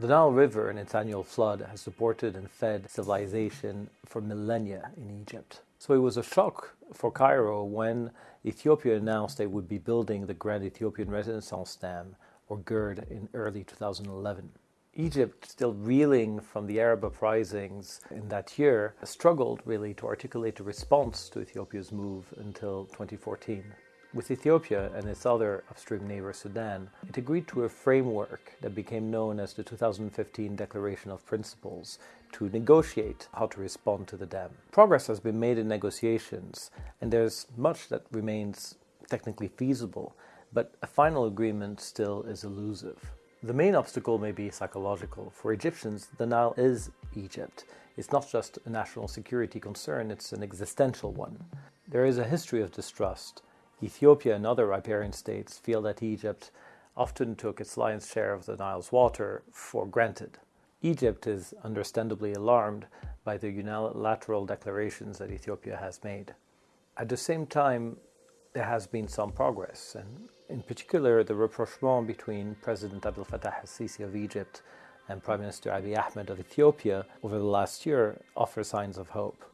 The Nile River and its annual flood has supported and fed civilization for millennia in Egypt. So it was a shock for Cairo when Ethiopia announced they would be building the Grand Ethiopian Renaissance Dam, or GERD, in early 2011. Egypt, still reeling from the Arab uprisings in that year, struggled really to articulate a response to Ethiopia's move until 2014. With Ethiopia and its other upstream neighbor Sudan, it agreed to a framework that became known as the 2015 Declaration of Principles to negotiate how to respond to the dam. Progress has been made in negotiations, and there's much that remains technically feasible, but a final agreement still is elusive. The main obstacle may be psychological. For Egyptians, the Nile is Egypt. It's not just a national security concern, it's an existential one. There is a history of distrust. Ethiopia and other riparian states feel that Egypt often took its lion's share of the Nile's water for granted. Egypt is understandably alarmed by the unilateral declarations that Ethiopia has made. At the same time, there has been some progress, and in particular, the rapprochement between President Abdel Fattah al-Sisi of Egypt and Prime Minister Abiy Ahmed of Ethiopia over the last year offer signs of hope.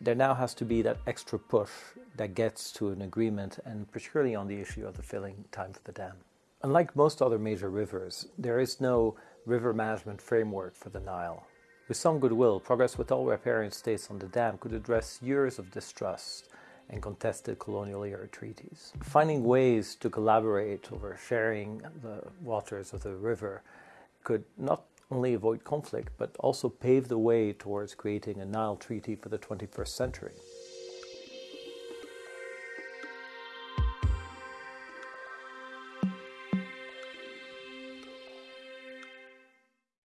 There now has to be that extra push that gets to an agreement, and particularly on the issue of the filling time for the dam. Unlike most other major rivers, there is no river management framework for the Nile. With some goodwill, progress with all riparian states on the dam could address years of distrust and contested colonial era treaties. Finding ways to collaborate over sharing the waters of the river could not only avoid conflict but also pave the way towards creating a Nile treaty for the 21st century.